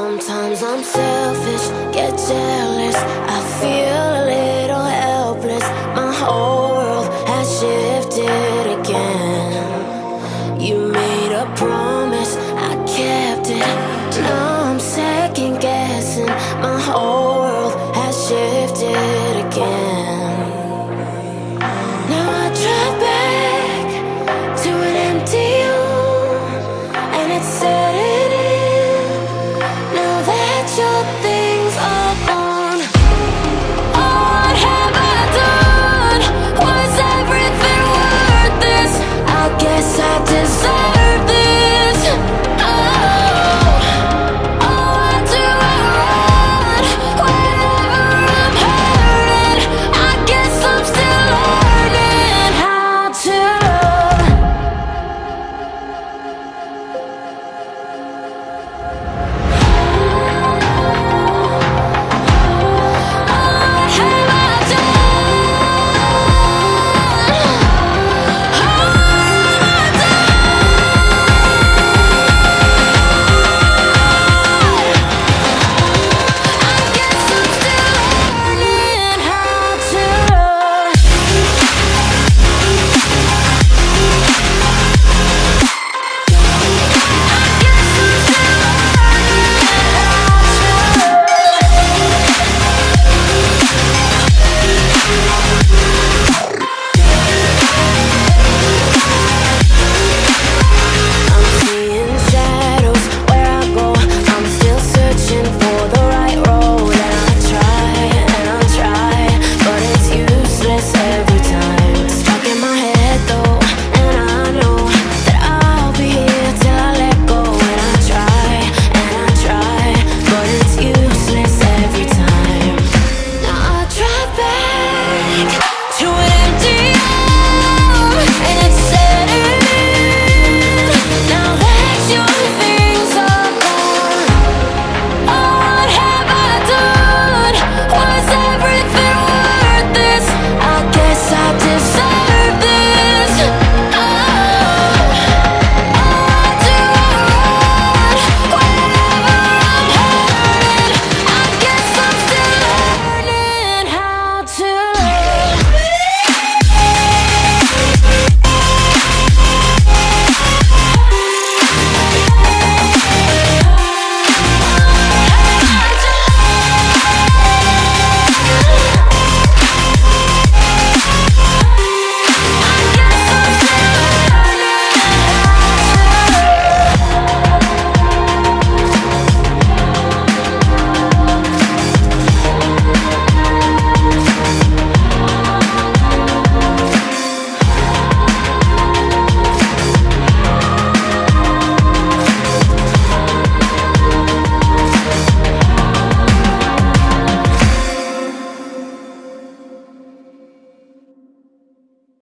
Sometimes I'm selfish, get jealous. I feel a little helpless. My whole world has shifted again. You made a promise, I kept it. Now I'm second guessing. My whole world has shifted again.